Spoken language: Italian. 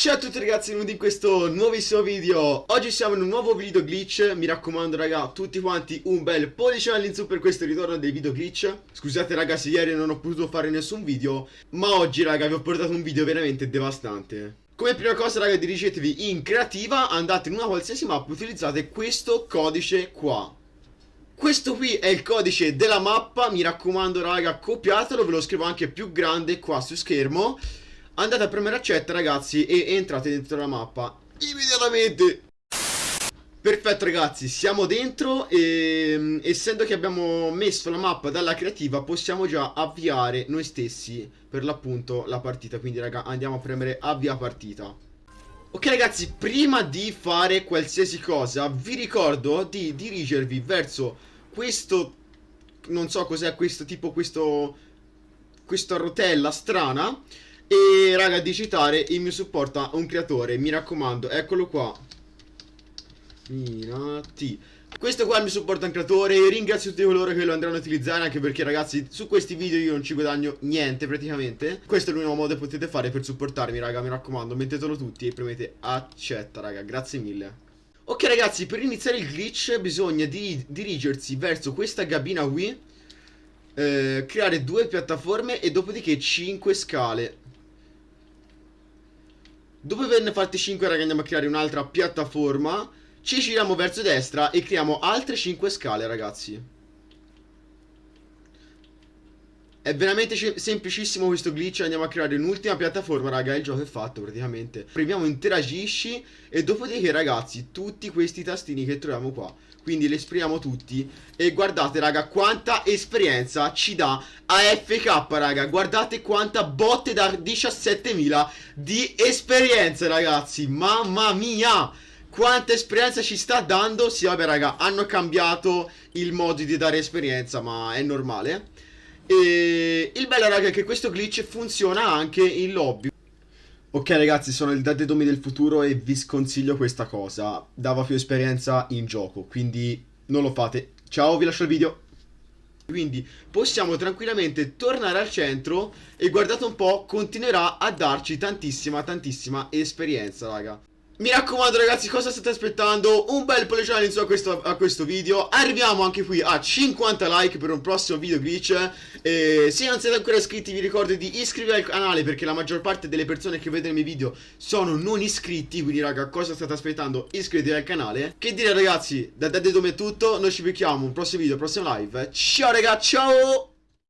Ciao a tutti ragazzi, benvenuti in questo nuovissimo video. Oggi siamo in un nuovo video glitch. Mi raccomando raga, tutti quanti un bel pollice all'insu per questo ritorno dei video glitch. Scusate ragazzi, ieri non ho potuto fare nessun video Ma oggi raga vi ho portato un video veramente devastante. Come prima cosa raga dirigetevi in creativa, andate in una qualsiasi mappa, utilizzate questo codice qua. Questo qui è il codice della mappa, mi raccomando raga copiatelo, ve lo scrivo anche più grande qua su schermo Andate a premere accetta ragazzi e entrate dentro la mappa. Immediatamente! Perfetto ragazzi, siamo dentro e essendo che abbiamo messo la mappa dalla creativa possiamo già avviare noi stessi per l'appunto la partita. Quindi raga andiamo a premere avvia partita. Ok ragazzi, prima di fare qualsiasi cosa vi ricordo di dirigervi verso questo, non so cos'è questo, tipo questo, questa rotella strana e raga di citare il mio supporto a un creatore Mi raccomando eccolo qua. Minati. Questo qua è il mio supporto a un creatore Ringrazio tutti coloro che lo andranno a utilizzare Anche perché ragazzi su questi video io non ci guadagno niente praticamente. Questo è l'unico modo che potete fare per supportarmi raga Mi raccomando mettetelo tutti e premete accetta raga Grazie mille. Ok ragazzi per iniziare il glitch bisogna di dirigersi verso questa cabina qui eh, Creare due piattaforme e dopodiché 5 scale Dopo averne fatte 5 raga andiamo a creare un'altra piattaforma. Ci giriamo verso destra e creiamo altre 5 scale ragazzi È veramente semplicissimo questo glitch Andiamo a creare un'ultima piattaforma raga Il gioco è fatto praticamente. Premiamo interagisci E dopodiché ragazzi Tutti questi tastini che troviamo qua Quindi li esprimiamo tutti E guardate raga quanta esperienza ci dà AFK raga. Guardate quanta botte da 17.000 Di esperienza ragazzi. Mamma mia! Quanta esperienza ci sta dando? Sì vabbè raga hanno cambiato il modo di dare esperienza Ma è normale e il bello raga è che questo glitch funziona anche in lobby. Ok ragazzi sono il Domi del futuro e vi sconsiglio questa cosa. Dava più esperienza in gioco quindi non lo fate. Ciao vi lascio il video. Quindi possiamo tranquillamente tornare al centro e guardate un po' continuerà a darci tantissima tantissima esperienza raga mi raccomando ragazzi cosa state aspettando? Un bel pollice all'inizio a questo, a questo video. Arriviamo anche qui a 50 like per un prossimo video glitch. E Se non siete ancora iscritti vi ricordo di iscrivervi al canale Perché la maggior parte delle persone che vedono i miei video sono non iscritti. Quindi raga cosa state aspettando? Iscrivetevi al canale. Che dire ragazzi? Da Daddy Dome è tutto? Noi ci becchiamo un prossimo video, prossimo live. Ciao raga ciao